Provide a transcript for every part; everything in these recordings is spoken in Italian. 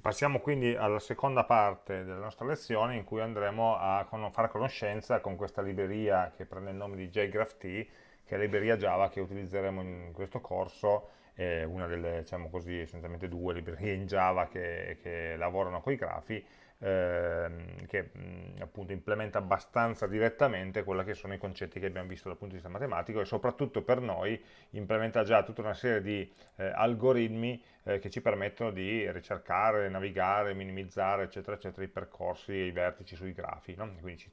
passiamo quindi alla seconda parte della nostra lezione in cui andremo a fare conoscenza con questa libreria che prende il nome di JGraphT, che è la libreria Java che utilizzeremo in questo corso, è una delle, diciamo così, essenzialmente due librerie in Java che, che lavorano con i grafi, ehm, che mh, appunto implementa abbastanza direttamente quelli che sono i concetti che abbiamo visto dal punto di vista matematico e soprattutto per noi implementa già tutta una serie di eh, algoritmi eh, che ci permettono di ricercare, navigare, minimizzare eccetera eccetera i percorsi e i vertici sui grafi no? quindi ci,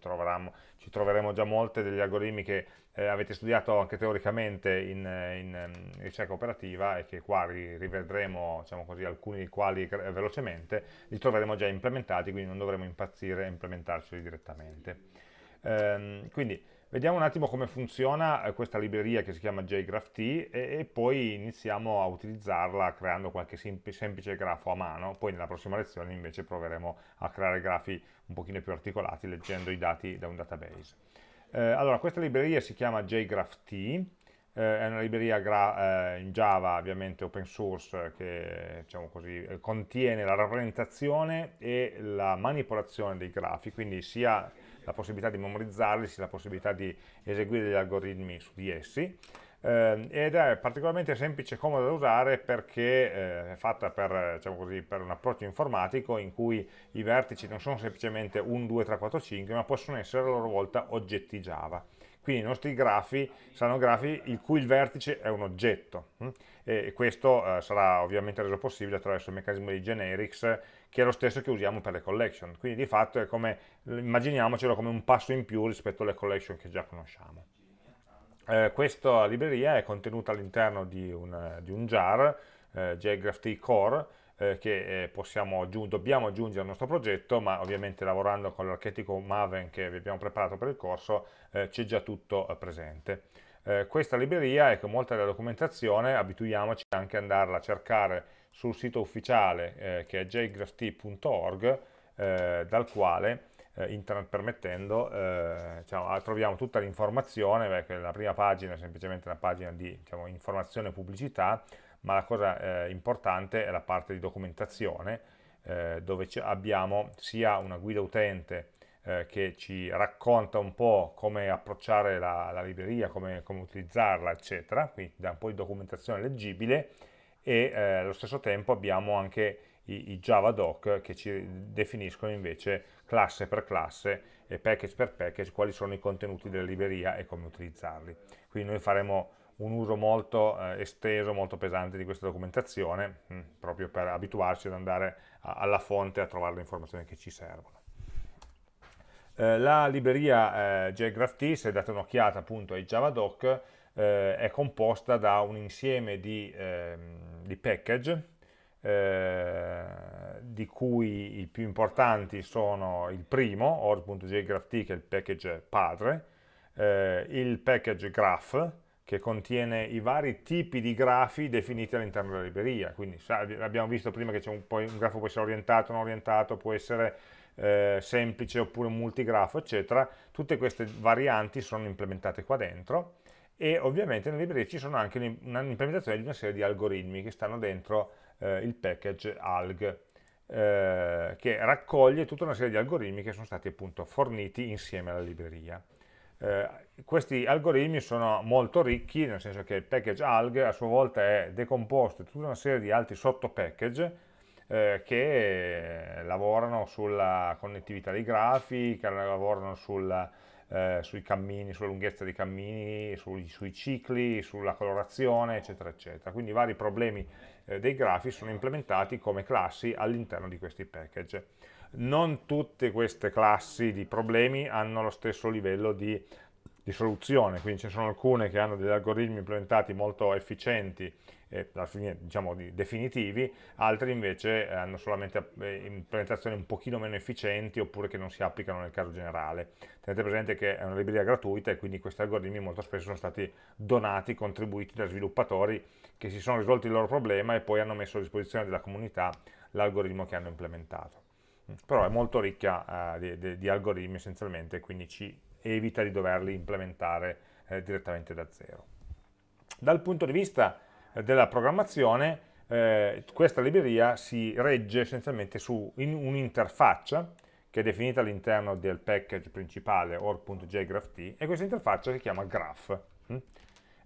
ci, troveremo già molte degli algoritmi che eh, avete studiato anche teoricamente in, in, in, ricerca operativa e che qua rivedremo diciamo così, alcuni dei quali velocemente li troveremo già implementati quindi non dovremo impazzire a implementarceli direttamente ehm, quindi Vediamo un attimo come funziona eh, questa libreria che si chiama JGraphT e, e poi iniziamo a utilizzarla creando qualche semplice grafo a mano, poi nella prossima lezione invece proveremo a creare grafi un pochino più articolati leggendo i dati da un database. Eh, allora, questa libreria si chiama JGraphT, eh, è una libreria eh, in Java ovviamente open source che diciamo così, contiene la rappresentazione e la manipolazione dei grafi, quindi sia la possibilità di memorizzarli, la possibilità di eseguire degli algoritmi su di essi, eh, ed è particolarmente semplice e comoda da usare perché eh, è fatta per, diciamo così, per, un approccio informatico in cui i vertici non sono semplicemente 1, 2, 3, 4, 5, ma possono essere a loro volta oggetti Java. Quindi i nostri grafi saranno grafi il cui il vertice è un oggetto hm? e questo eh, sarà ovviamente reso possibile attraverso il meccanismo di generics che è lo stesso che usiamo per le collection. Quindi di fatto è come, immaginiamocelo come un passo in più rispetto alle collection che già conosciamo. Eh, questa libreria è contenuta all'interno di, di, un jar, eh, JGraphT Core, eh, che eh, possiamo, dobbiamo aggiungere al nostro progetto, ma ovviamente lavorando con l'archetipo Maven che vi abbiamo preparato per il corso eh, c'è già tutto eh, presente. questa libreria e con molta della documentazione abituiamoci anche ad andarla a cercare sul sito ufficiale eh, che è jgrapht.org eh, dal quale eh, internet permettendo eh, diciamo, troviamo tutta l'informazione la prima pagina è semplicemente una pagina di diciamo, informazione e pubblicità ma la cosa eh, importante è la parte di documentazione dove abbiamo sia una guida utente che ci racconta un po' come approcciare la, la libreria, come, come utilizzarla, eccetera, quindi da un po' di documentazione leggibile, e eh, allo stesso tempo abbiamo anche i, i Java doc che ci definiscono invece classe per classe e package per package quali sono i contenuti della libreria e come utilizzarli. Quindi noi faremo un uso molto eh, esteso, molto pesante di questa documentazione, mh, hm, proprio per abituarci ad andare a, alla fonte a trovare le informazioni che ci servono. Eh, la libreria eh, JGraphT, se date un'occhiata appunto ai JavaDoc, eh, è composta da un insieme di, eh, di package eh, di cui i più importanti sono il primo, or.jgrapht che è il package padre, eh, il package graph che contiene i vari tipi di grafi definiti all'interno della libreria, quindi abbiamo visto prima che un, un, grafo può essere orientato, non orientato, può essere eh, semplice oppure multigrafo, eccetera, tutte queste varianti sono implementate qua dentro e ovviamente nella libreria ci sono anche un'implementazione di una serie di algoritmi che stanno dentro eh, il package alg eh, che raccoglie tutta una serie di algoritmi che sono stati appunto forniti insieme alla libreria. Eh, questi algoritmi sono molto ricchi, nel senso che il package alg a sua volta è decomposto in tutta una serie di altri sottopackage eh, che lavorano sulla connettività dei grafi, che lavorano sulla eh, sui cammini, sulla lunghezza dei cammini, sui, sui, cicli, sulla colorazione, eccetera, eccetera. Quindi vari problemi eh, dei grafi sono implementati come classi all'interno di questi package. Non tutte queste classi di problemi hanno lo stesso livello di, di soluzione, quindi ne sono alcune che hanno degli algoritmi implementati molto efficienti eh, fine diciamo definitivi, altri invece hanno solamente eh, implementazioni un pochino meno efficienti oppure che non si applicano nel caso generale. Tenete presente che è una libreria gratuita e quindi questi algoritmi molto spesso sono stati donati, contribuiti da sviluppatori che si sono risolti il loro problema e poi hanno messo a disposizione della comunità l'algoritmo che hanno implementato. Mm, però è molto ricca eh, di, di, di, algoritmi essenzialmente, quindi ci evita di doverli implementare eh, direttamente da zero. Dal punto di vista della programmazione eh, questa libreria si regge essenzialmente su un'interfaccia che è definita all'interno del package principale org.jgraph e questa interfaccia si chiama graph. Mm?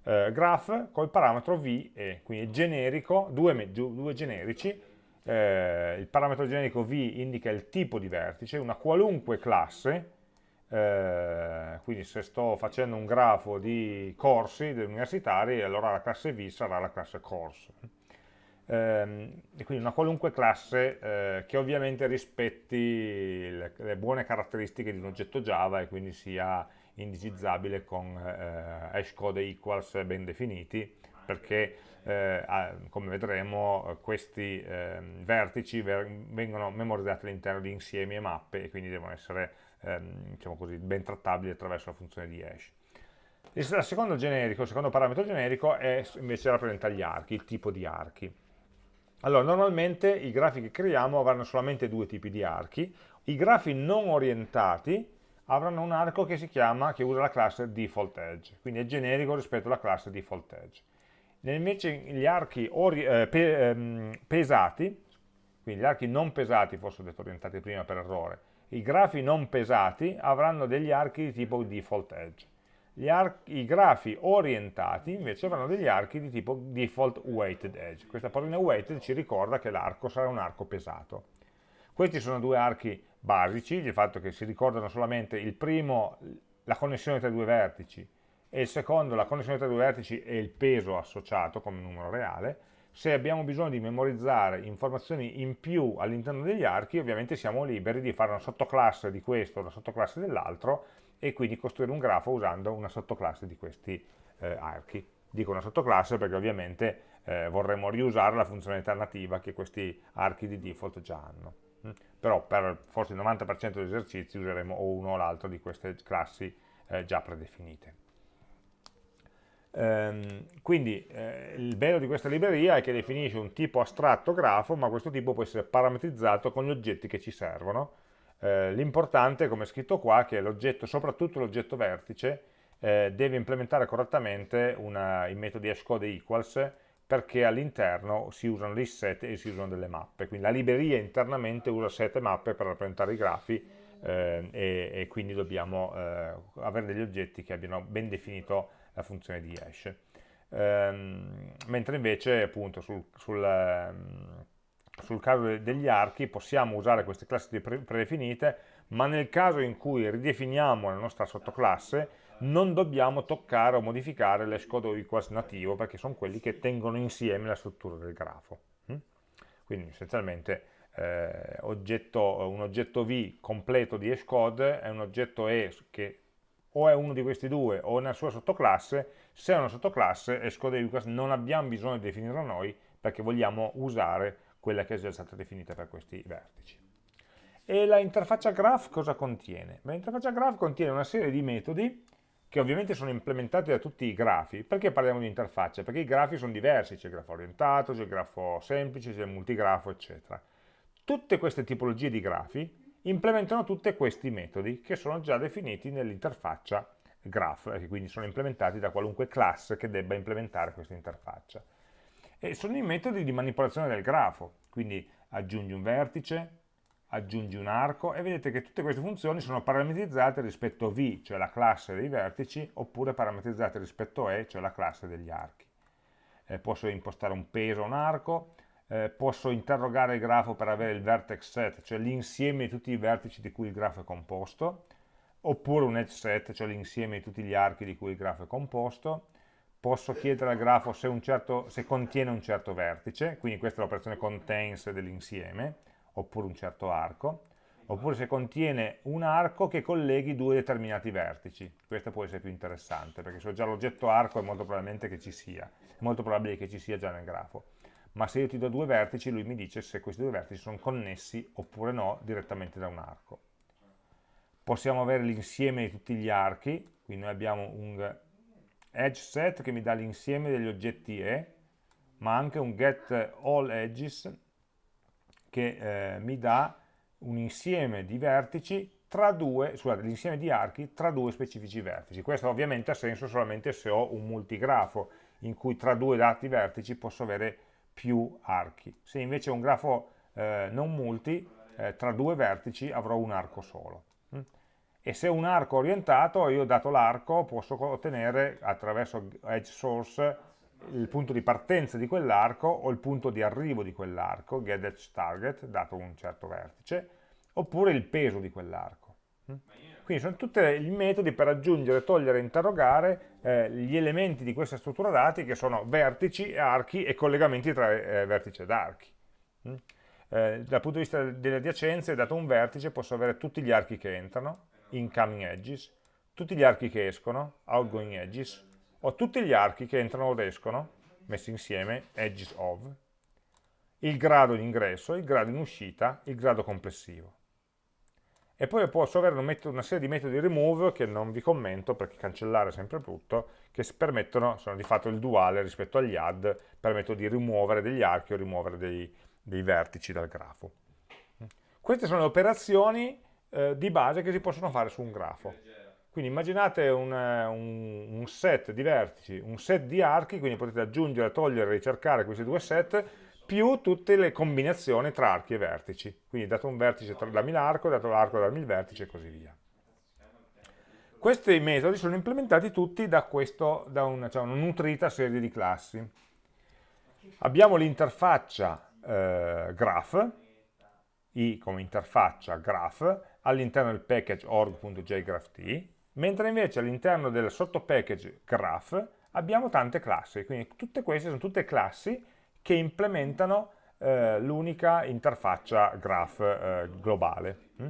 Eh, graph col parametro v e quindi è generico, due, due generici, eh, il parametro generico v indica il tipo di vertice, una qualunque classe, eh, quindi se sto facendo un grafo di corsi universitari, allora la classe v sarà la classe course ehm, e quindi una qualunque classe eh, che ovviamente rispetti le, le, buone caratteristiche di un oggetto Java e quindi sia indicizzabile con eh, hashcode equals ben definiti perché eh, come vedremo questi ehm, vertici vengono memorizzati all'interno di insiemi e mappe e quindi devono essere ehm, diciamo così, ben trattabili attraverso la funzione di hash. Il secondo, generico, il secondo parametro generico è, invece rappresenta gli archi, il tipo di archi. Allora, normalmente i grafi che creiamo avranno solamente due tipi di archi, i grafi non orientati avranno un arco che si chiama, che usa la classe default edge, quindi è generico rispetto alla classe default edge. Invece gli archi eh, pe ehm, pesati, quindi gli archi non pesati, forse ho detto orientati prima per errore, i grafi non pesati avranno degli archi di tipo default edge i grafi orientati invece avranno degli archi di tipo default weighted edge. Questa parola weighted ci ricorda che l'arco sarà un arco pesato. Questi sono due archi basici, il fatto che si ricordano solamente il primo, la connessione tra i due vertici, e il secondo, la connessione tra i due vertici e il peso associato come numero reale. Se abbiamo bisogno di memorizzare informazioni in più all'interno degli archi, ovviamente siamo liberi di fare una sottoclasse di questo, una sottoclasse dell'altro, e quindi costruire un grafo usando una sottoclasse di questi eh, archi. Dico una sottoclasse perché ovviamente eh, vorremmo riusare la funzionalità nativa che questi archi di default già hanno. Mm? Però per forse il 90% degli esercizi useremo o uno o l'altro di queste classi eh, già predefinite. Ehm, quindi eh, il bello di questa libreria è che definisce un tipo astratto grafo, ma questo tipo può essere parametrizzato con gli oggetti che ci servono, eh, l'importante, come è scritto qua, è che l'oggetto, soprattutto l'oggetto vertice, eh, deve implementare correttamente una, i metodi hashcode equals perché all'interno si usano dei set e si usano delle mappe. Quindi la libreria internamente usa set e mappe per rappresentare i grafi eh, e, e, quindi dobbiamo eh, avere degli oggetti che abbiano ben definito la funzione di hash. Ehm, mentre invece appunto sul, sul ehm, sul caso degli archi possiamo usare queste classi predefinite, ma nel caso in cui ridefiniamo la nostra sottoclasse non dobbiamo toccare o modificare l'escodo equals nativo perché sono quelli che tengono insieme la struttura del grafo. Mm? Quindi essenzialmente eh, oggetto, un oggetto V completo di hashcode è un oggetto E che o è uno di questi due o è una sua sottoclasse, se è una sottoclasse hashcode equals non abbiamo bisogno di definirla noi perché vogliamo usare quella che è già stata definita per questi vertici. E la interfaccia graph cosa contiene? L'interfaccia graph contiene una serie di metodi che ovviamente sono implementati da tutti i grafi. Perché parliamo di interfaccia? Perché i grafi sono diversi, c'è il grafo orientato, c'è il grafo semplice, c'è il multigrafo, eccetera. Tutte queste tipologie di grafi implementano tutti questi metodi che sono già definiti nell'interfaccia graph, e quindi sono implementati da qualunque classe che debba implementare questa interfaccia e sono i metodi di manipolazione del grafo, quindi aggiungi un vertice, aggiungi un arco e vedete che tutte queste funzioni sono parametrizzate rispetto a V, cioè la classe dei vertici, oppure parametrizzate rispetto a E, cioè la classe degli archi. Eh, posso impostare un peso a un arco, eh, posso interrogare il grafo per avere il vertex set, cioè l'insieme di tutti i vertici di cui il grafo è composto, oppure un edge set, cioè l'insieme di tutti gli archi di cui il grafo è composto, posso chiedere al grafo se, certo, se contiene un certo vertice, quindi questa è l'operazione contains dell'insieme, oppure un certo arco, oppure se contiene un arco che colleghi due determinati vertici. Questo può essere più interessante, perché se ho già l'oggetto arco è molto probabilmente che ci sia, molto probabile che ci sia già nel grafo. Ma se io ti do due vertici, lui mi dice se questi due vertici sono connessi oppure no direttamente da un arco. Possiamo avere l'insieme di tutti gli archi, quindi noi abbiamo un edge set che mi dà l'insieme degli oggetti E, ma anche un get all edges che eh, mi dà un insieme di vertici tra due, scusate, l'insieme di archi tra due specifici vertici. Questo ovviamente ha senso solamente se ho un multigrafo in cui tra due dati vertici posso avere più archi. Se invece è un grafo eh, non multi, eh, tra due vertici avrò un arco solo. Mm? E se è un arco orientato, io dato l'arco posso ottenere attraverso edge source il punto di partenza di quell'arco o il punto di arrivo di quell'arco, get edge target, dato un certo vertice, oppure il peso di quell'arco. Mm? Quindi sono tutti i metodi per aggiungere, togliere interrogare eh, gli elementi di questa struttura dati che sono vertici, archi e collegamenti tra eh, vertici ed archi. Mm? Eh, dal punto di vista delle adiacenze, dato un vertice, posso avere tutti gli archi che entrano, incoming edges, tutti gli archi che escono, outgoing edges, o tutti gli archi che entrano ed escono, messi insieme, edges of, il grado in ingresso, il grado in uscita, il grado complessivo e poi posso avere una serie di metodi remove che non vi commento perché cancellare è sempre brutto, che permettono, sono di fatto il duale rispetto agli add, permettono di rimuovere degli archi o rimuovere dei, dei vertici dal grafo. Queste sono le operazioni eh, di base che si possono fare su un grafo. Quindi immaginate un, un, un, set di vertici, un set di archi, quindi potete aggiungere, togliere, ricercare questi due set più tutte le combinazioni tra archi e vertici. Quindi dato un vertice dammi l'arco, dato l'arco dammi il vertice e così via. Questi metodi sono implementati tutti da, questo, da una, cioè una nutrita serie di classi. Abbiamo l'interfaccia eh, graph, i come interfaccia graph, all'interno del package org.jgrapht, mentre invece all'interno del sottopackage graph abbiamo tante classi, quindi tutte queste sono tutte classi che implementano eh, l'unica interfaccia graph eh, globale. Mm?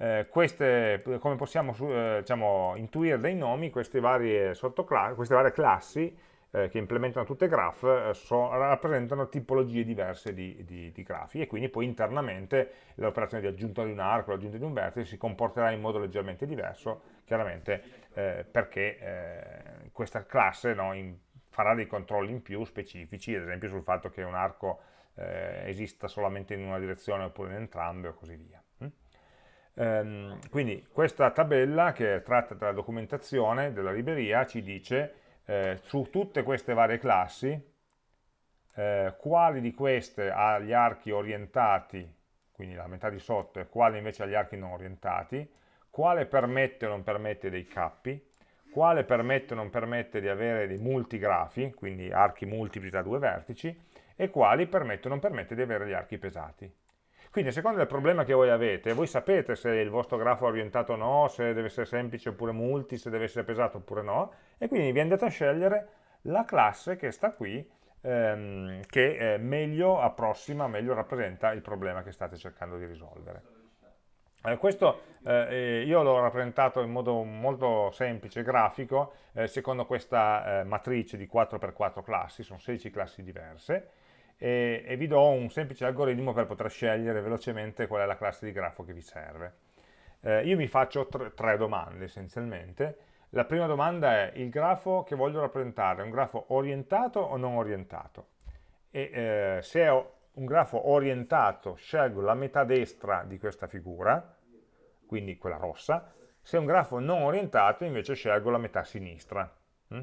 Eh, queste, come possiamo eh, diciamo, intuire dai nomi, queste varie, queste varie classi eh, che implementano tutte graph eh, so, rappresentano tipologie diverse di, di, di, grafi e quindi poi internamente l'operazione di aggiunta di un arco, l'aggiunta di un vertice si comporterà in modo leggermente diverso, chiaramente perché questa classe no, in, farà dei controlli in più specifici, ad esempio sul fatto che un arco eh, esista solamente in una direzione oppure in entrambe o così via. Mm? Ehm, quindi questa tabella che è tratta dalla documentazione della libreria ci dice eh, su tutte queste varie classi eh, quali di queste ha gli archi orientati, quindi la metà di sotto, e quali invece ha gli archi non orientati, quale permette o non permette dei cappi, quale permette o non permette di avere dei multigrafi, quindi archi multipli tra due vertici, e quali permette o non permette di avere gli archi pesati. Quindi a seconda del problema che voi avete, voi sapete se il vostro grafo è orientato o no, se deve essere semplice oppure multi, se deve essere pesato oppure no, e quindi vi andate a scegliere la classe che sta qui, ehm, che eh, meglio approssima, meglio rappresenta il problema che state cercando di risolvere. Eh, questo eh, io l'ho rappresentato in modo molto semplice, grafico, eh, secondo questa eh, matrice di 4x4 classi, sono 16 classi diverse, e, e, vi do un semplice algoritmo per poter scegliere velocemente qual è la classe di grafo che vi serve. Eh, io mi faccio tre, tre domande essenzialmente. La prima domanda è il grafo che voglio rappresentare, è un grafo orientato o non orientato? E eh, se è un grafo orientato scelgo la metà destra di questa figura, quindi quella rossa, se è un grafo non orientato invece scelgo la metà sinistra. Mm?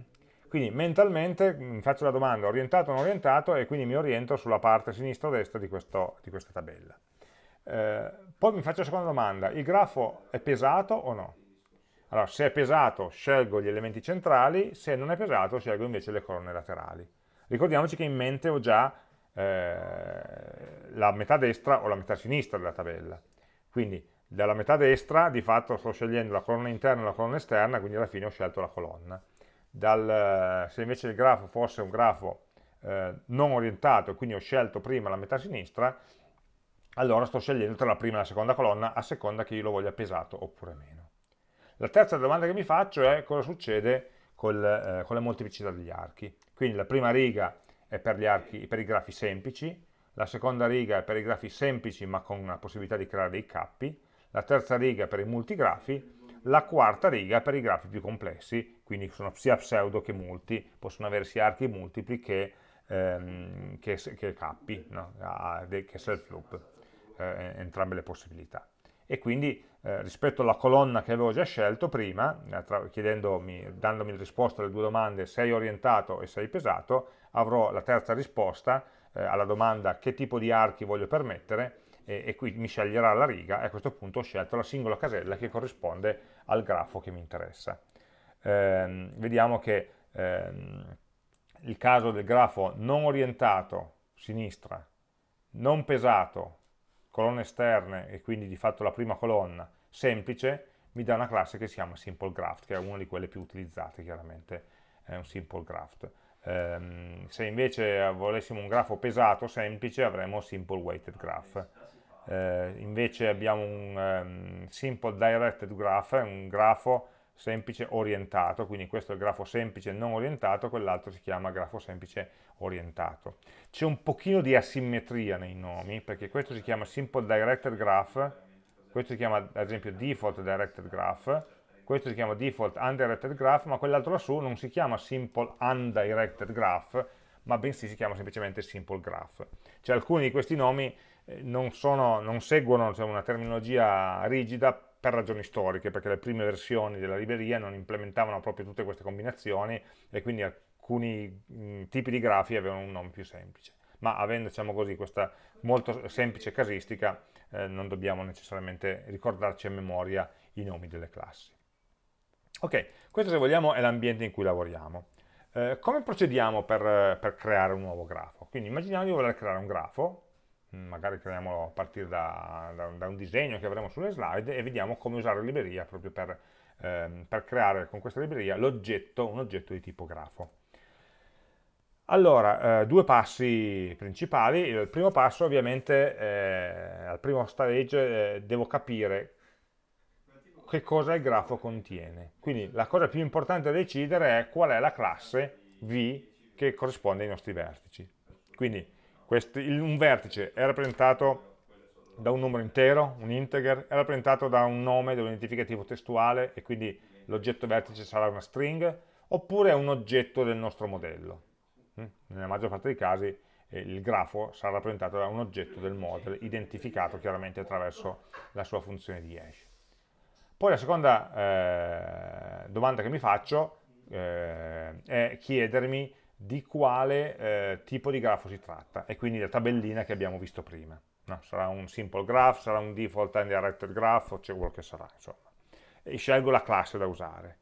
Quindi mentalmente mi faccio la domanda orientato o non orientato e quindi mi oriento sulla parte sinistra o destra di, questo, di questa tabella. Eh, poi mi faccio la seconda domanda, il grafo è pesato o no? Allora, se è pesato scelgo gli elementi centrali, se non è pesato scelgo invece le colonne laterali. Ricordiamoci che in mente ho già eh, la metà destra o la metà sinistra della tabella. Quindi dalla metà destra di fatto sto scegliendo la colonna interna e la colonna esterna, quindi alla fine ho scelto la colonna. Dal, se invece il grafo fosse un grafo eh, non orientato, quindi ho scelto prima la metà sinistra, allora sto scegliendo tra la prima e la seconda colonna a seconda che io lo voglia pesato oppure meno. La terza domanda che mi faccio è cosa succede col, eh, con le molteplicità degli archi. Quindi la prima riga è per, archi, per i grafi semplici, la seconda riga è per i grafi semplici ma con la possibilità di creare dei cappi, la terza riga è per i multigrafi, la quarta riga è per i grafi più complessi, quindi sono sia pseudo che multi, possono avere sia archi multipli che, ehm, che, che cappi, no? che self loop, eh, entrambe le possibilità. E quindi eh, rispetto alla colonna che avevo già scelto prima, dandomi la risposta alle due domande sei orientato e sei pesato, avrò la terza risposta eh, alla domanda che tipo di archi voglio permettere e, e, qui mi sceglierà la riga e a questo punto ho scelto la singola casella che corrisponde al grafo che mi interessa. Eh, vediamo che ehm, il caso del grafo non orientato, sinistra, non pesato, colonne esterne e quindi di fatto la prima colonna, semplice, mi dà una classe che si chiama simple graph, che è una di quelle più utilizzate chiaramente, è un simple graph. Um, se invece volessimo un grafo pesato, semplice, avremo simple weighted graph. Uh, invece abbiamo un um, simple directed graph, un grafo semplice orientato, quindi questo è il grafo semplice non orientato, quell'altro si chiama grafo semplice orientato. C'è un pochino di asimmetria nei nomi, perché questo si chiama simple directed graph, questo si chiama ad esempio default directed graph, questo si chiama default undirected graph, ma quell'altro lassù non si chiama simple undirected graph, ma bensì si chiama semplicemente simple graph. Cioè alcuni di questi nomi eh, non, sono, non seguono diciamo, una terminologia rigida per ragioni storiche, perché le prime versioni della libreria non implementavano proprio tutte queste combinazioni e quindi alcuni mh, tipi di grafi avevano un nome più semplice. Ma avendo diciamo così, questa molto semplice casistica, eh, non dobbiamo necessariamente ricordarci a memoria i nomi delle classi. Ok, questo se vogliamo è l'ambiente in cui lavoriamo. Eh, come procediamo per, per, creare un nuovo grafo? Quindi immaginiamo di voler creare un grafo, mm, magari creiamolo a partire da, da, da, un disegno che avremo sulle slide e vediamo come usare la libreria proprio per, ehm, per creare con questa libreria l'oggetto, un oggetto di tipo grafo. Allora, eh, due passi principali. Il primo passo ovviamente, eh, al primo stage, eh, devo capire che cosa il grafo contiene. Quindi la cosa più importante da decidere è qual è la classe V che corrisponde ai nostri vertici. Quindi questo, il, un vertice è rappresentato da un numero intero, un integer, è rappresentato da un nome, da un identificativo testuale e quindi l'oggetto vertice sarà una string, oppure è un oggetto del nostro modello. Mm? Nella maggior parte dei casi eh, il grafo sarà rappresentato da un oggetto del model, identificato chiaramente attraverso la sua funzione di hash. Poi la seconda eh, domanda che mi faccio eh, è chiedermi di quale eh, tipo di grafo si tratta, e quindi la tabellina che abbiamo visto prima. No? Sarà un simple graph, sarà un default and directed graph, o c'è quello che sarà, insomma. E scelgo la classe da usare.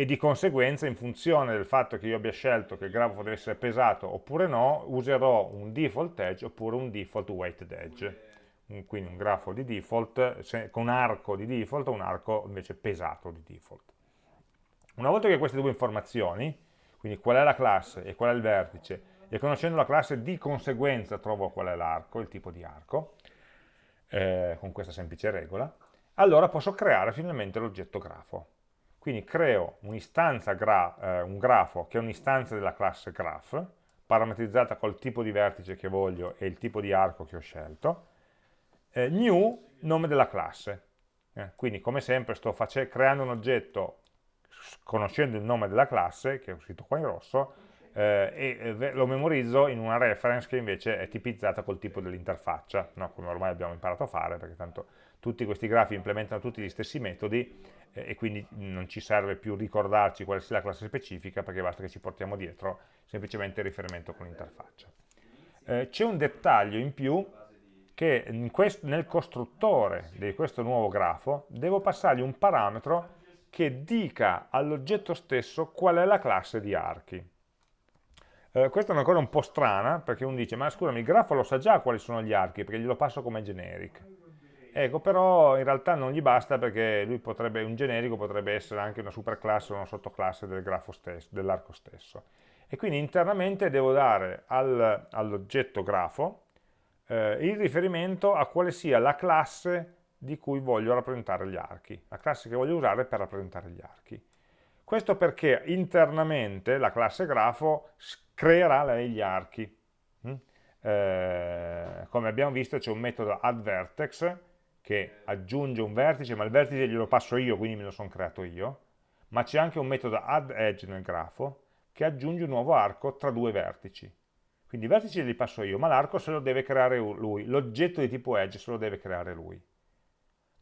E di conseguenza, in funzione del fatto che io abbia scelto che il grafo deve essere pesato oppure no, userò un default edge oppure un default weighted edge quindi un grafo di default con un arco di default o un arco invece pesato di default. Una volta che queste due informazioni, quindi qual è la classe e qual è il vertice, e conoscendo la classe di conseguenza trovo qual è l'arco, il tipo di arco, eh, con questa semplice regola, allora posso creare finalmente l'oggetto grafo. Quindi creo gra eh, un grafo che è un'istanza della classe graph, parametrizzata col tipo di vertice che voglio e il tipo di arco che ho scelto, eh, new, nome della classe. Eh, quindi come sempre sto creando un oggetto conoscendo il nome della classe, che è scritto qua in rosso, eh, e lo memorizzo in una reference che invece è tipizzata col tipo dell'interfaccia, no? come ormai abbiamo imparato a fare, perché tanto tutti questi grafi implementano tutti gli stessi metodi eh, e quindi non ci serve più ricordarci quale sia la classe specifica, perché basta che ci portiamo dietro semplicemente il riferimento con l'interfaccia. Eh, C'è un dettaglio in più che nel costruttore di questo nuovo grafo devo passargli un parametro che dica all'oggetto stesso qual è la classe di archi. Eh, questa è una cosa un po' strana, perché uno dice, ma scusami, il grafo lo sa già quali sono gli archi, perché glielo passo come generic. Ecco, però in realtà non gli basta perché lui potrebbe, un generico potrebbe essere anche una superclasse o una sottoclasse del stesso, dell'arco stesso. E quindi internamente devo dare al, all'oggetto grafo eh, il riferimento a quale sia la classe di cui voglio rappresentare gli archi, la classe che voglio usare per rappresentare gli archi. Questo perché internamente la classe grafo creerà gli archi. Mm? Eh, come abbiamo visto c'è un metodo addVertex che aggiunge un vertice, ma il vertice glielo passo io, quindi me lo sono creato io, ma c'è anche un metodo addEdge nel grafo che aggiunge un nuovo arco tra due vertici. Quindi i vertici li passo io, ma l'arco se lo deve creare lui, l'oggetto di tipo edge se lo deve creare lui.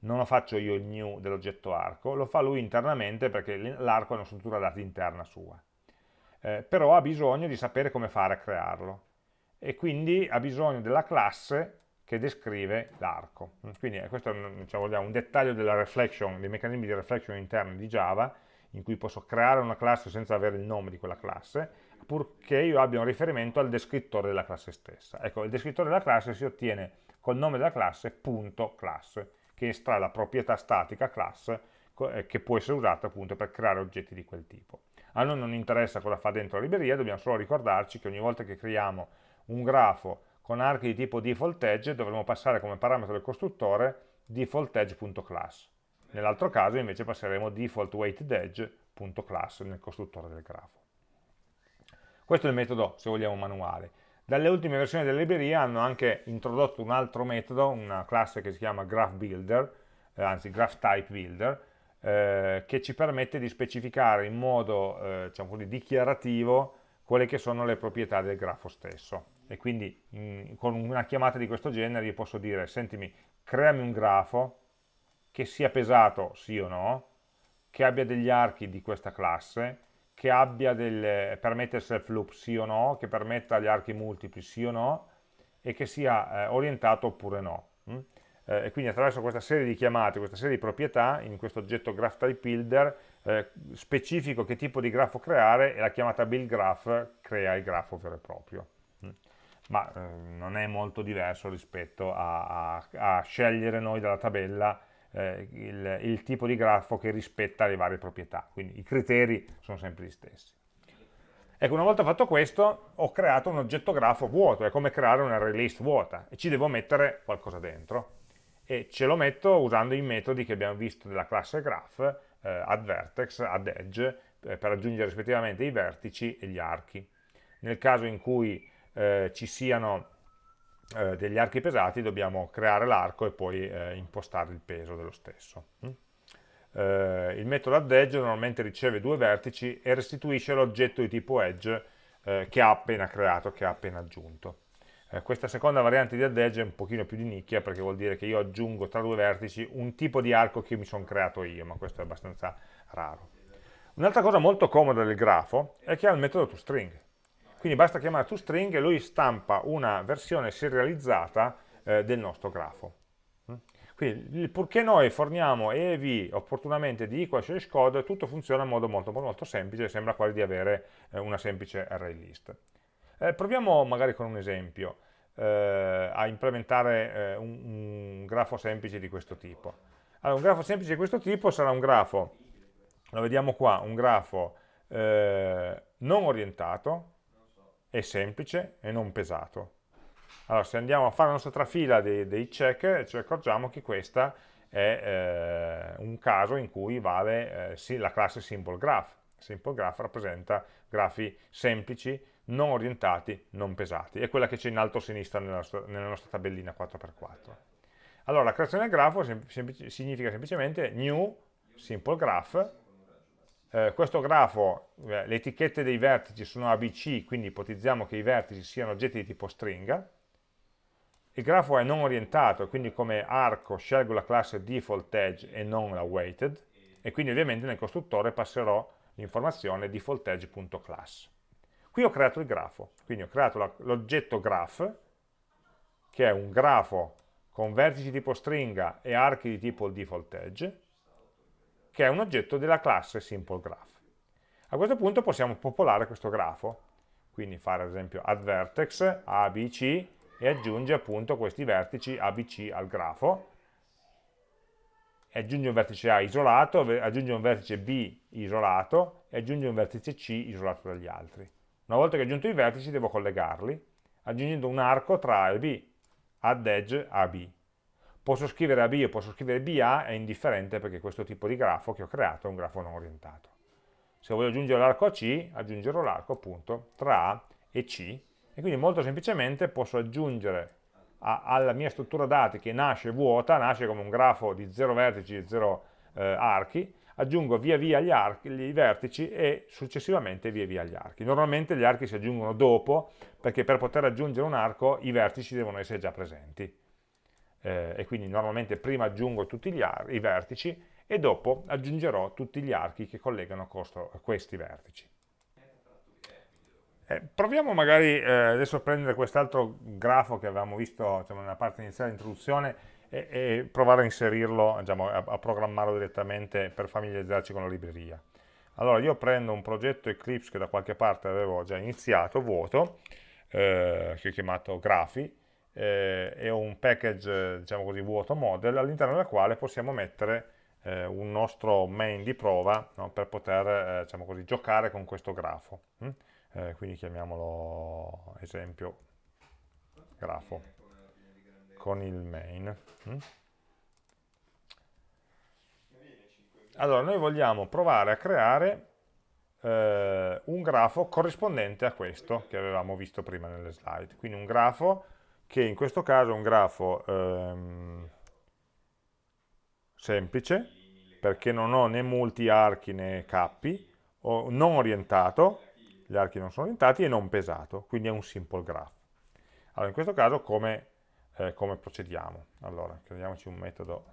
Non lo faccio io il new dell'oggetto arco, lo fa lui internamente perché l'arco è una struttura dati interna sua. Eh, però ha bisogno di sapere come fare a crearlo. e quindi ha bisogno della classe che descrive l'arco. Quindi eh, questo è diciamo, un dettaglio dei meccanismi di reflection interni di Java, in cui posso creare una classe senza avere il nome di quella classe, purché io abbia un riferimento al descrittore della classe stessa. Ecco, il descrittore della classe si ottiene col nome della classe punto class, che estrae la proprietà statica class, eh, che può essere usata appunto per creare oggetti di quel tipo. A noi non interessa cosa fa dentro la libreria, dobbiamo solo ricordarci che ogni volta che creiamo un grafo con archi di tipo default edge dovremo passare come parametro del costruttore default edge.class. Nell'altro caso invece passeremo default weighted edge.class nel costruttore del grafo. Questo è il metodo, se vogliamo, manuale. Dalle ultime versioni della libreria hanno anche introdotto un altro metodo, una classe che si chiama Graph Builder, eh, anzi Graph Type Builder, eh, che ci permette di specificare in modo eh, diciamo dichiarativo quelle che sono le proprietà del grafo stesso. E quindi in, con una chiamata di questo genere io posso dire, sentimi, creami un grafo che sia pesato sì o no, che abbia degli archi di questa classe, che abbia delle, permetta il self loop sì o no, che permetta gli archi multipli sì o no, e che sia eh, orientato oppure no. Mm? Eh, e quindi attraverso questa serie di chiamate, questa serie di proprietà, in questo oggetto graph type builder, eh, specifico che tipo di grafo creare e la chiamata build graph crea il grafo vero e proprio. Mm? Ma eh, non è molto diverso rispetto a, a, a scegliere noi dalla tabella eh, il, il, tipo di grafo che rispetta le varie proprietà, quindi i criteri sono sempre gli stessi. Ecco, una volta fatto questo, ho creato un oggetto grafo vuoto, è come creare un array list vuota, e ci devo mettere qualcosa dentro. E ce lo metto usando i metodi che abbiamo visto della classe graph, eh, add vertex, add edge, eh, per aggiungere rispettivamente i vertici e gli archi. Nel caso in cui eh, ci siano eh, degli archi pesati dobbiamo creare l'arco e poi eh, impostare il peso dello stesso. Mm? Eh, il metodo addEdge normalmente riceve due vertici e restituisce l'oggetto di tipo edge eh, che ha appena creato, che ha appena aggiunto. Eh, questa seconda variante di addEdge è un pochino più di nicchia perché vuol dire che io aggiungo tra due vertici un tipo di arco che mi sono creato io, ma questo è abbastanza raro. Un'altra cosa molto comoda del grafo è che ha il metodo toString quindi basta chiamare toString e lui stampa una versione serializzata eh, del nostro grafo. Mm? Quindi, purché noi forniamo E e V opportunamente di equal slash code, tutto funziona in modo molto, molto semplice, sembra quasi di avere eh, una semplice array list. Eh, proviamo magari con un esempio eh, a implementare eh, un, un, grafo semplice di questo tipo. Allora, un grafo semplice di questo tipo sarà un grafo, lo vediamo qua, un grafo eh, non orientato, è semplice e non pesato. Allora, se andiamo a fare la nostra trafila dei, dei check, ci accorgiamo che questa è eh, un caso in cui vale eh, la classe Simple Graph. Simple Graph rappresenta grafi semplici, non orientati, non pesati. È quella che c'è in alto a sinistra nella nostra, nella nostra tabellina 4x4. Allora, la creazione del grafo sem sem significa semplicemente new simple graph eh, questo grafo, eh, le etichette dei vertici sono ABC, quindi ipotizziamo che i vertici siano oggetti di tipo stringa, il grafo è non orientato, quindi come arco scelgo la classe default edge e non la weighted, e quindi ovviamente nel costruttore passerò l'informazione default edge.class. Qui ho creato il grafo, quindi ho creato l'oggetto graph, che è un grafo con vertici tipo stringa e archi di tipo default edge, che è un oggetto della classe SimpleGraph. A questo punto possiamo popolare questo grafo, quindi fare ad esempio add vertex ABC e aggiunge appunto questi vertici ABC al grafo, aggiunge un vertice A isolato, aggiunge un vertice B isolato e aggiunge un vertice C isolato dagli altri. Una volta che ho aggiunto i vertici devo collegarli, aggiungendo un arco tra A e B, add edge AB. Posso scrivere AB o posso scrivere BA, è indifferente perché questo tipo di grafo che ho creato è un grafo non orientato. Se voglio aggiungere l'arco a C, aggiungerò l'arco appunto tra A e C, e quindi molto semplicemente posso aggiungere a, alla mia struttura dati che nasce vuota, nasce come un grafo di 0 vertici e 0 eh, archi, aggiungo via via gli, archi, i vertici e successivamente via via gli archi. Normalmente gli archi si aggiungono dopo, perché per poter aggiungere un arco i vertici devono essere già presenti eh, e quindi normalmente prima aggiungo tutti i vertici e dopo aggiungerò tutti gli archi che collegano a questi vertici. Eh, proviamo magari eh, adesso a prendere quest'altro grafo che avevamo visto diciamo, nella parte iniziale dell'introduzione e, e, provare a inserirlo, diciamo, a, a, programmarlo direttamente per familiarizzarci con la libreria. Allora io prendo un progetto Eclipse che da qualche parte avevo già iniziato, vuoto, eh, che ho chiamato Grafi, eh, e un package diciamo così, vuoto model all'interno del quale possiamo mettere eh, un nostro main di prova no, per poter eh, diciamo così, giocare con questo grafo. Hm? quindi chiamiamolo esempio grafo con il main. Hm? Allora, noi vogliamo provare a creare eh, un grafo corrispondente a questo che avevamo visto prima nelle slide. Quindi un grafo che in questo caso è un grafo ehm, semplice, perché non ho né molti archi né cappi, non orientato, gli archi non sono orientati, e non pesato, quindi è un simple graph. Allora, in questo caso come, eh, come procediamo? Allora, creiamoci un metodo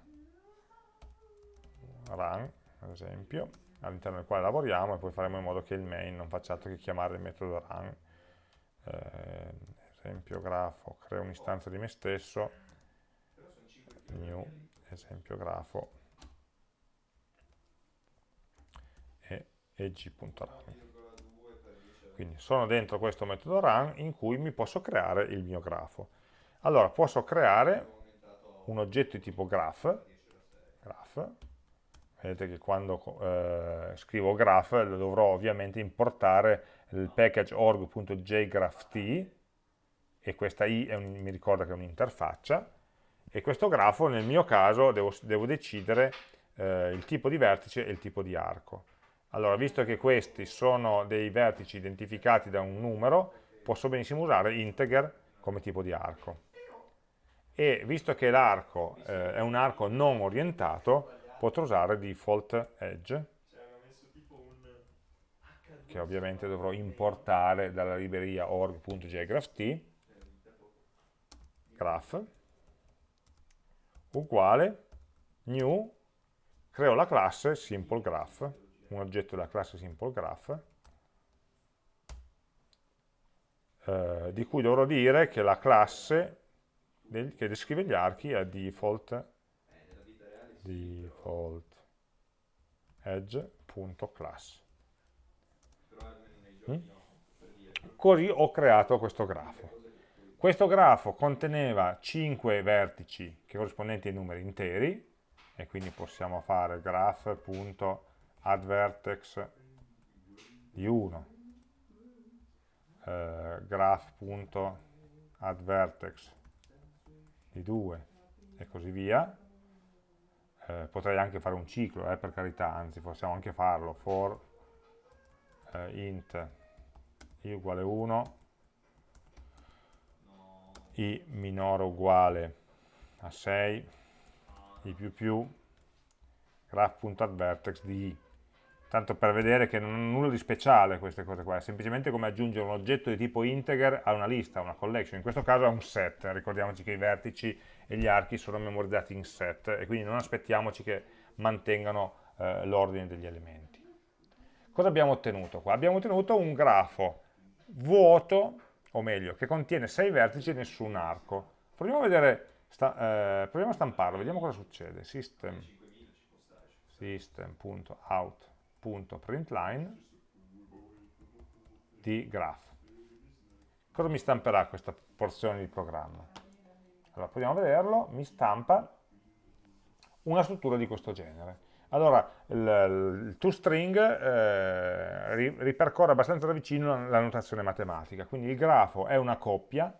run, ad esempio, all'interno del quale lavoriamo, e poi faremo in modo che il main non faccia altro che chiamare il metodo run. Eh, esempio grafo, creo un'istanza di me stesso, new, esempio grafo, e eg.run. Quindi sono dentro questo metodo run in cui mi posso creare il mio grafo. Allora, posso creare un oggetto di tipo graph, graph vedete che quando eh, scrivo graph dovrò ovviamente importare il package org.jgrapht e questa i un, mi ricorda che è un'interfaccia e questo grafo nel mio caso devo, devo decidere eh, il tipo di vertice e il tipo di arco. Allora, visto che questi sono dei vertici identificati da un numero, posso benissimo usare integer come tipo di arco. E visto che l'arco eh, è un arco non orientato, potrò usare default edge, che ovviamente dovrò importare dalla libreria org.jgrapht, graph, uguale new, creo la classe simpleGraph, un oggetto della classe simpleGraph, eh, di cui dovrò dire che la classe del, che descrive gli archi è default, default edge.class. Mm? Così ho creato questo grafo. Questo grafo conteneva 5 vertici che corrispondenti ai numeri interi, e quindi possiamo fare graph.addVertex di 1, eh, graph.addVertex di 2 e così via. Eh, potrei anche fare un ciclo, eh, per carità, anzi possiamo anche farlo, for eh, int i uguale 1 i minore uguale a 6, i più più, graph.addVertex di i. Tanto per vedere che non hanno nulla di speciale queste cose qua, è semplicemente come aggiungere un oggetto di tipo integer a una lista, a una collection, in questo caso a un set, ricordiamoci che i vertici e gli archi sono memorizzati in set e quindi non aspettiamoci che mantengano eh, l'ordine degli elementi. Cosa abbiamo ottenuto qua? Abbiamo ottenuto un grafo vuoto o meglio, che contiene 6 vertici e nessun arco. Proviamo a, vedere, sta, eh, proviamo a stamparlo, vediamo cosa succede. System, system.out.println di graph. Cosa mi stamperà questa porzione di programma? Allora, proviamo a vederlo, mi stampa una struttura di questo genere. Allora, il, il toString eh, ripercorre abbastanza da vicino la notazione matematica, quindi il grafo è una coppia,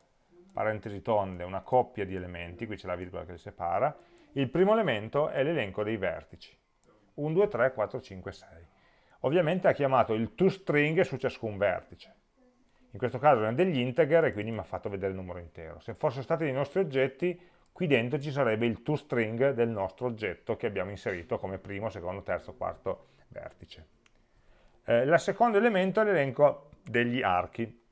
parentesi tonde, una coppia di elementi, qui c'è la virgola che li separa, il primo elemento è l'elenco dei vertici, 1, 2, 3, 4, 5, 6. Ovviamente ha chiamato il toString su ciascun vertice, in questo caso è degli integer e quindi mi ha fatto vedere il numero intero. Se fossero stati dei nostri oggetti qui dentro ci sarebbe il toString del nostro oggetto che abbiamo inserito come primo, secondo, terzo, quarto vertice. Eh, il secondo elemento è l'elenco degli archi,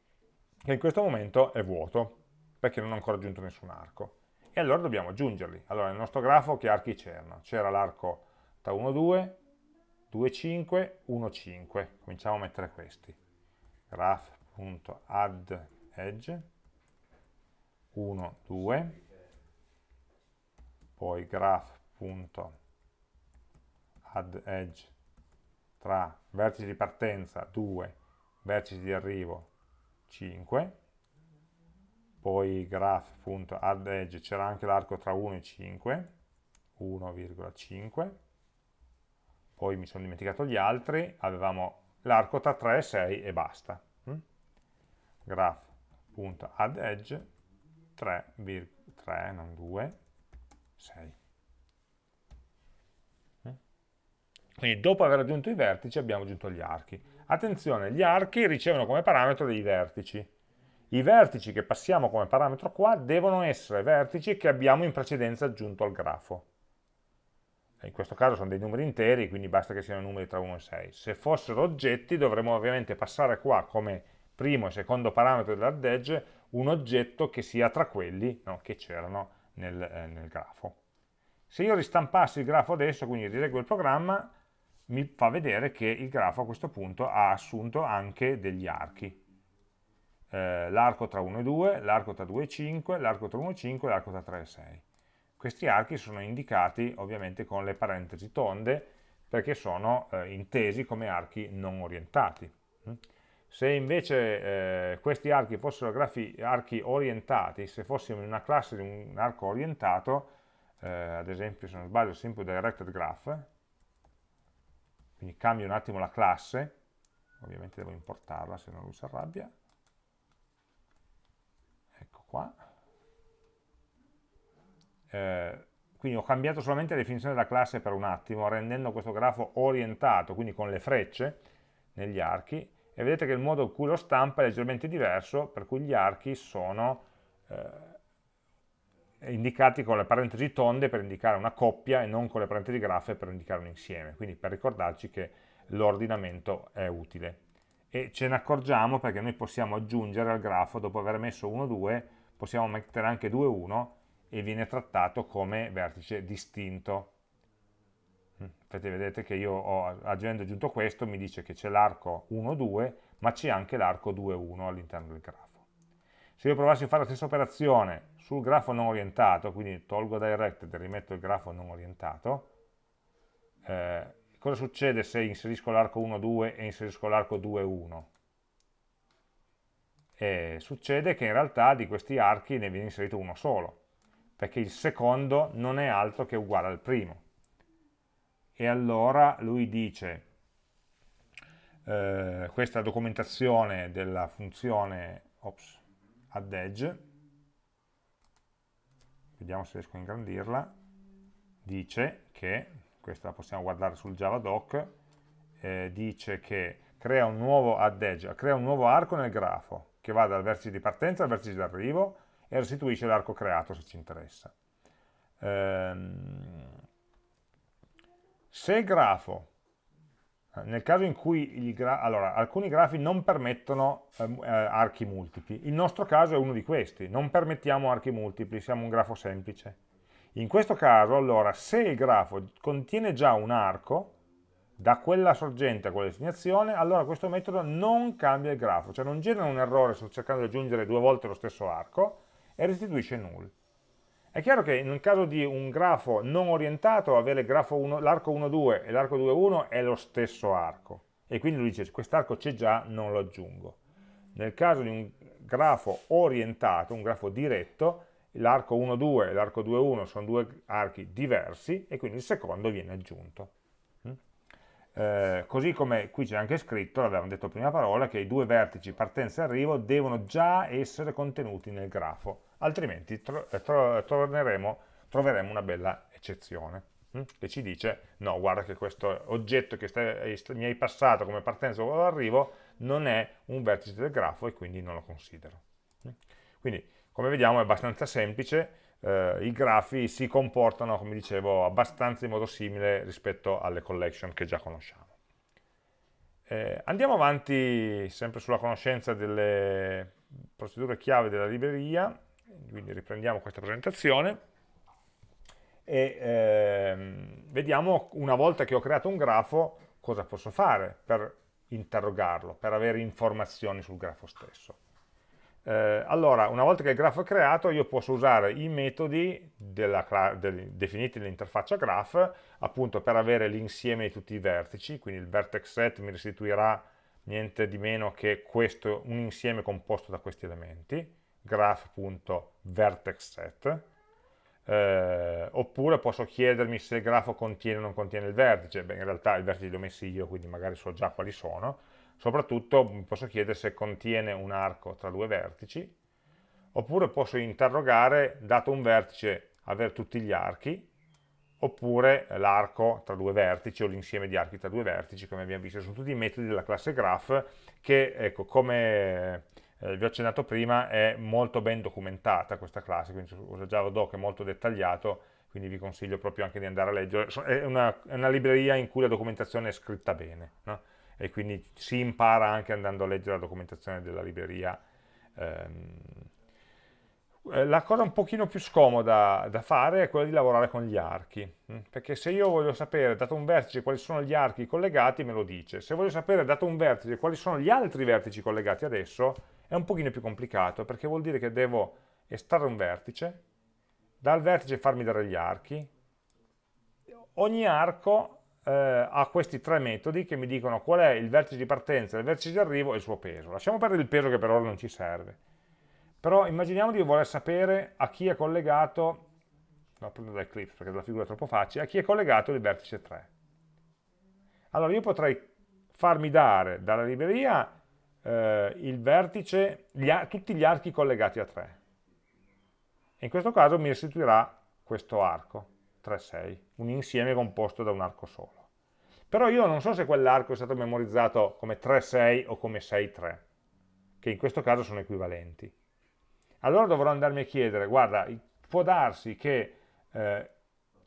che in questo momento è vuoto, perché non ho ancora aggiunto nessun arco. E allora dobbiamo aggiungerli. Allora, nel nostro grafo che archi c'erano? C'era l'arco tra 1, 2, 2, 5, 1, 5. Cominciamo a mettere questi. Graph graph.add edge 1, 2 poi graph.add edge tra vertici di partenza 2, vertici di arrivo 5, poi graph.add edge c'era anche l'arco tra 1 e 5, 1,5, poi mi sono dimenticato gli altri, avevamo l'arco tra 3 e 6 e basta. Mm? Graph.add edge 3, 3, non 2, 6. Mm? Quindi dopo aver aggiunto i vertici abbiamo aggiunto gli archi. Attenzione, gli archi ricevono come parametro dei vertici. I vertici che passiamo come parametro qua devono essere vertici che abbiamo in precedenza aggiunto al grafo. In questo caso sono dei numeri interi, quindi basta che siano numeri tra 1 e 6. Se fossero oggetti dovremmo ovviamente passare qua come primo e secondo parametro dell'add edge un oggetto che sia tra quelli no, che c'erano nel, eh, nel grafo. Se io ristampassi il grafo adesso, quindi rileggo il programma, mi fa vedere che il grafo a questo punto ha assunto anche degli archi. Eh, l'arco tra 1 e 2, l'arco tra 2 e 5, l'arco tra 1 e 5 e l'arco tra 3 e 6. Questi archi sono indicati ovviamente con le parentesi tonde perché sono eh, intesi come archi non orientati. Se invece eh, questi archi fossero grafi, archi orientati, se fossimo in una classe di un arco orientato, eh, ad esempio se non sbaglio Simple Directed Graph, quindi cambio un attimo la classe, ovviamente devo importarla se non lui si arrabbia, ecco qua, eh, quindi ho cambiato solamente la definizione della classe per un attimo, rendendo questo grafo orientato, quindi con le frecce negli archi, e vedete che il modo in cui lo stampa è leggermente diverso, per cui gli archi sono eh, indicati con le parentesi tonde per indicare una coppia e non con le parentesi graffe per indicare un insieme, quindi per ricordarci che l'ordinamento è utile. E ce ne accorgiamo perché noi possiamo aggiungere al grafo, dopo aver messo 1, 2, possiamo mettere anche 2, 1 e viene trattato come vertice distinto Infatti vedete che io ho, avendo aggiunto questo mi dice che c'è l'arco 1, 2, ma c'è anche l'arco 2, 1 all'interno del grafo. Se io provassi a fare la stessa operazione sul grafo non orientato, quindi tolgo directed e rimetto il grafo non orientato, eh, cosa succede se inserisco l'arco 1, 2 e inserisco l'arco 2, 1? Eh, succede che in realtà di questi archi ne viene inserito uno solo, perché il secondo non è altro che uguale al primo e allora lui dice eh, questa documentazione della funzione ops, add edge vediamo se riesco a ingrandirla dice che questa la possiamo guardare sul javadoc eh, dice che crea un nuovo add edge crea un nuovo arco nel grafo che va dal vertice di partenza al vertice di arrivo e restituisce l'arco creato se ci interessa. Ehm, se il grafo, eh, nel caso in cui gra allora, alcuni grafi non permettono eh, eh, archi multipli, il nostro caso è uno di questi, non permettiamo archi multipli, siamo un grafo semplice. In questo caso, allora, se il grafo contiene già un arco, da quella sorgente a quella destinazione, allora questo metodo non cambia il grafo, cioè non genera un errore sto cercando di aggiungere due volte lo stesso arco e restituisce null. È chiaro che nel caso di un grafo non orientato, avere l'arco 1, 2 e l'arco 2, 1 è lo stesso arco. E quindi lui dice, quest'arco c'è già, non lo aggiungo. Nel caso di un grafo orientato, un grafo diretto, l'arco 1, 2 e l'arco 2, 1 sono due archi diversi e quindi il secondo viene aggiunto. Mm? Eh, così come qui c'è anche scritto, l'avevamo detto prima parola, che i due vertici partenza e arrivo devono già essere contenuti nel grafo altrimenti tro eh, tro troveremo, troveremo una bella eccezione hm? che ci dice no, guarda che questo oggetto che stai, mi hai passato come partenza o arrivo non è un vertice del grafo e quindi non lo considero. Hm? Quindi, come vediamo, è abbastanza semplice, eh, i grafi si comportano, come dicevo, abbastanza in modo simile rispetto alle collection che già conosciamo. Eh, andiamo avanti sempre sulla conoscenza delle procedure chiave della libreria quindi riprendiamo questa presentazione e ehm, vediamo una volta che ho creato un grafo cosa posso fare per interrogarlo, per avere informazioni sul grafo stesso. Eh, allora, una volta che il grafo è creato, io posso usare i metodi della, del, definiti nell'interfaccia graph, appunto per avere l'insieme di tutti i vertici, quindi il vertex set mi restituirà niente di meno che questo, un insieme composto da questi elementi, graph.vertexSet, eh, oppure posso chiedermi se il grafo contiene o non contiene il vertice, beh in realtà i vertici li ho messi io, quindi magari so già quali sono, soprattutto mi posso chiedere se contiene un arco tra due vertici, oppure posso interrogare, dato un vertice, avere tutti gli archi, oppure l'arco tra due vertici o l'insieme di archi tra due vertici, come abbiamo visto, sono tutti i metodi della classe graph che, ecco, come eh, vi ho accennato prima, è molto ben documentata questa classe, quindi usa JavaDoc è molto dettagliato, quindi vi consiglio proprio anche di andare a leggere. È una, è una libreria in cui la documentazione è scritta bene, no? e quindi si impara anche andando a leggere la documentazione della libreria. Ehm, eh, la cosa un pochino più scomoda da fare è quella di lavorare con gli archi, hm? perché se io voglio sapere, dato un vertice, quali sono gli archi collegati, me lo dice. Se voglio sapere, dato un vertice, quali sono gli altri vertici collegati adesso, è un pochino più complicato perché vuol dire che devo estrarre un vertice, dal vertice farmi dare gli archi, ogni arco eh, ha questi tre metodi che mi dicono qual è il vertice di partenza, il vertice di arrivo e il suo peso. Lasciamo perdere il peso che per ora non ci serve. Però immaginiamo di voler sapere a chi è collegato, no, prendo da Eclipse perché la figura è troppo facile, a chi è collegato il vertice 3. Allora io potrei farmi dare dalla libreria eh, il vertice, gli tutti gli archi collegati a 3. E in questo caso mi restituirà questo arco, 3, 6, un insieme composto da un arco solo. Però io non so se quell'arco è stato memorizzato come 3, 6 o come 6, 3, che in questo caso sono equivalenti. Allora dovrò andarmi a chiedere, guarda, può darsi che eh,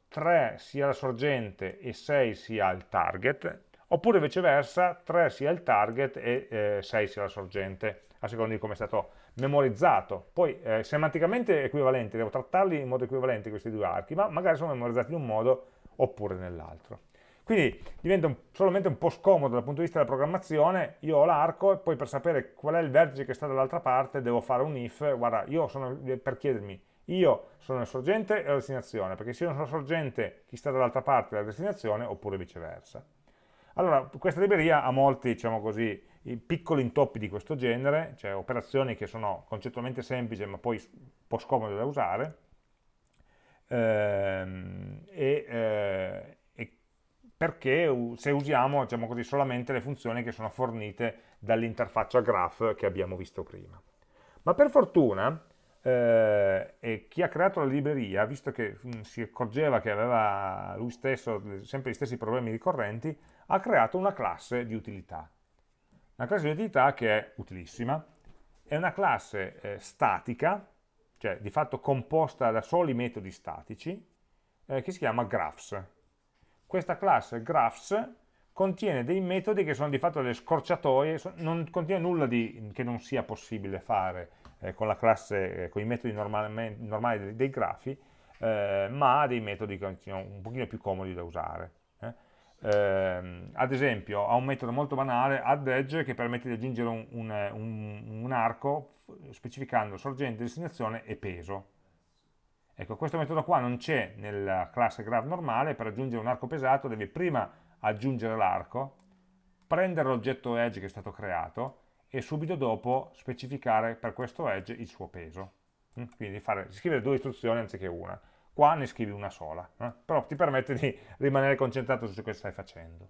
3 sia la sorgente e 6 sia il target, oppure viceversa 3 sia il target e eh, 6 sia la sorgente, a seconda di come è stato memorizzato. Poi eh, semanticamente equivalenti, devo trattarli in modo equivalente questi due archi, ma magari sono memorizzati in un modo oppure nell'altro. Quindi diventa un, solamente un po' scomodo dal punto di vista della programmazione, io ho l'arco e poi per sapere qual è il vertice che sta dall'altra parte devo fare un if, guarda, io sono per chiedermi, io sono il sorgente e la destinazione, perché se io non sono sorgente, chi sta dall'altra parte è la destinazione, oppure viceversa. Allora, questa libreria ha molti, diciamo così, piccoli intoppi di questo genere, cioè operazioni che sono concettualmente semplici ma poi un po' scomode da usare, ehm, e, eh, e, perché se usiamo diciamo così, solamente le funzioni che sono fornite dall'interfaccia graph che abbiamo visto prima. Ma per fortuna, eh, chi ha creato la libreria, visto che mh, si accorgeva che aveva lui stesso sempre gli stessi problemi ricorrenti, ha creato una classe di utilità. Una classe di utilità che è utilissima, è una classe eh, statica, cioè di fatto composta da soli metodi statici, eh, che si chiama graphs. Questa classe graphs contiene dei metodi che sono di fatto delle scorciatoie, non contiene nulla di, che non sia possibile fare eh, con la classe, eh, con i metodi normali, dei, grafi, eh, ma ha dei metodi che sono un pochino più comodi da usare eh, ad esempio ha un metodo molto banale, addEdge, che permette di aggiungere un, un, un, un arco specificando sorgente, destinazione e peso. Ecco, questo metodo qua non c'è nella classe graph normale, per aggiungere un arco pesato devi prima aggiungere l'arco, prendere l'oggetto edge che è stato creato e subito dopo specificare per questo edge il suo peso. Quindi fare, scrivere due istruzioni anziché una qua ne scrivi una sola, eh? però ti permette di rimanere concentrato su ciò che stai facendo.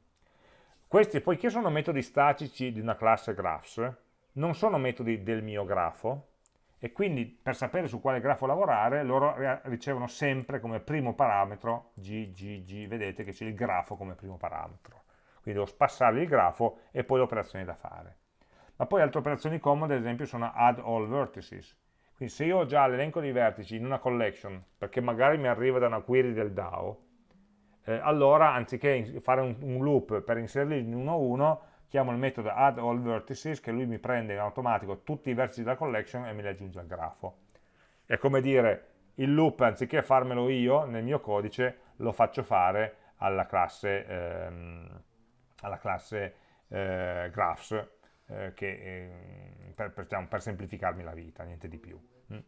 Questi, poiché sono metodi statici di una classe graphs, non sono metodi del mio grafo, e quindi per sapere su quale grafo lavorare, loro ricevono sempre come primo parametro g, g, g, vedete che c'è il grafo come primo parametro. Quindi devo spassargli il grafo e poi le operazioni da fare. Ma poi altre operazioni comode, ad esempio, sono add all vertices, quindi se io ho già l'elenco dei vertici in una collection, perché magari mi arriva da una query del DAO, eh, allora anziché fare un, un, loop per inserirli in uno a uno, chiamo il metodo add all vertices che lui mi prende in automatico tutti i vertici della collection e me li aggiunge al grafo. È come dire, il loop anziché farmelo io nel mio codice, lo faccio fare alla classe, ehm, alla classe eh, graphs, eh, che, eh, per, per, diciamo, per, semplificarmi la vita, niente di più. Mm.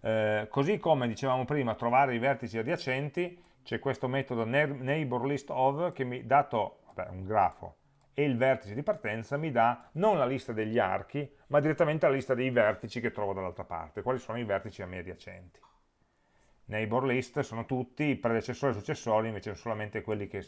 Eh, così come dicevamo prima, trovare i vertici adiacenti, c'è questo metodo neighborListOf che mi, dato vabbè, un grafo e il vertice di partenza, mi dà non la lista degli archi, ma direttamente la lista dei vertici che trovo dall'altra parte, quali sono i vertici a me adiacenti. Neighbor list sono tutti, i predecessori e successori invece sono solamente quelli che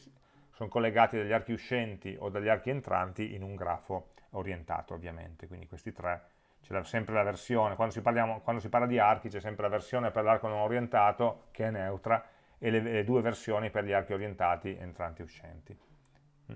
sono collegati dagli archi uscenti o dagli archi entranti in un grafo orientato ovviamente, quindi questi tre, c'è sempre la versione, quando si, parliamo, quando si, parla di archi c'è sempre la versione per l'arco non orientato che è neutra e le, le, due versioni per gli archi orientati entranti e uscenti. Mm.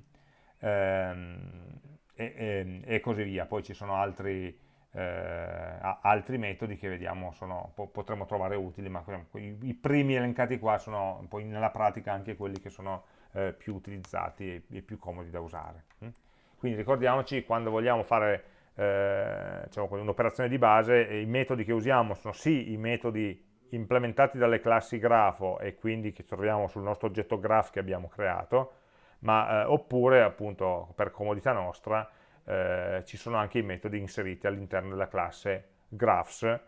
Ehm, e, e, e, così via, poi ci sono altri, eh, altri metodi che vediamo sono, po potremmo trovare utili, ma i, i, primi elencati qua sono poi nella pratica anche quelli che sono eh, più utilizzati e, e, più comodi da usare. Mm? Quindi ricordiamoci, quando vogliamo fare eh, diciamo, un'operazione di base, i metodi che usiamo sono sì i metodi implementati dalle classi grafo e quindi che troviamo sul nostro oggetto graph che abbiamo creato, ma, eh, oppure appunto per comodità nostra eh, ci sono anche i metodi inseriti all'interno della classe graphs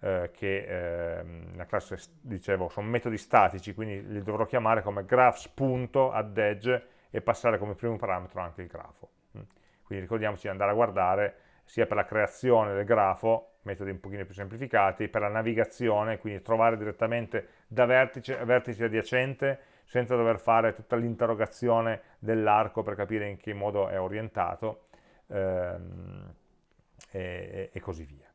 eh, che ehm, la classe, dicevo, sono metodi statici, quindi li dovrò chiamare come graphs.addEdge e passare come primo parametro anche il grafo. Mm. Quindi ricordiamoci di andare a guardare sia per la creazione del grafo, metodi un pochino più semplificati, per la navigazione, quindi trovare direttamente da vertice a vertice adiacente senza dover fare tutta l'interrogazione dell'arco per capire in che modo è orientato ehm, e, e, così via.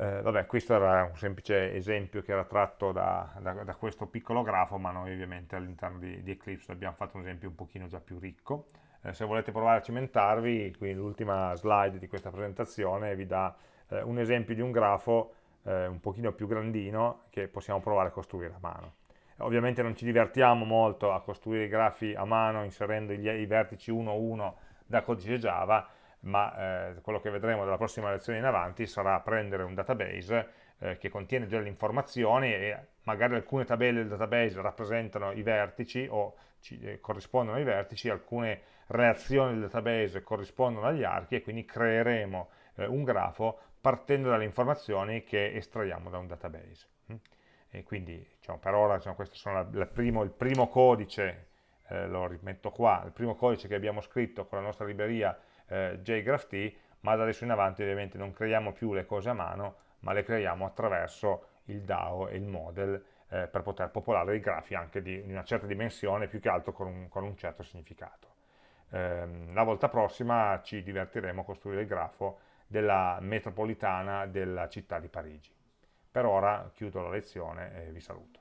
Eh, vabbè, questo era un semplice esempio che era tratto da, da, da questo piccolo grafo, ma noi ovviamente all'interno di, di, Eclipse abbiamo fatto un esempio un pochino già più ricco. Eh, se volete provare a cimentarvi, qui l'ultima slide di questa presentazione vi dà eh, un esempio di un grafo eh, un pochino più grandino che possiamo provare a costruire a mano. Ovviamente non ci divertiamo molto a costruire i grafi a mano inserendo gli, i vertici uno a uno da codice Java, ma eh, quello che vedremo dalla prossima lezione in avanti sarà prendere un database eh, che contiene delle informazioni e magari alcune tabelle del database rappresentano i vertici o ci, eh, corrispondono ai vertici, alcune reazioni del database corrispondono agli archi e quindi creeremo eh, un grafo partendo dalle informazioni che estraiamo da un database. Mm? E quindi diciamo, per ora diciamo, questo sono la, la primo, il primo codice, eh, lo rimetto qua, il primo codice che abbiamo scritto con la nostra libreria eh, JGraphT, ma da adesso in avanti ovviamente non creiamo più le cose a mano, ma le creiamo attraverso il DAO e il model eh, per poter popolare i grafi anche di, di, una certa dimensione, più che altro con un, con un certo significato. Eh, la volta prossima ci divertiremo a costruire il grafo della metropolitana della città di Parigi. Per ora chiudo la lezione e vi saluto.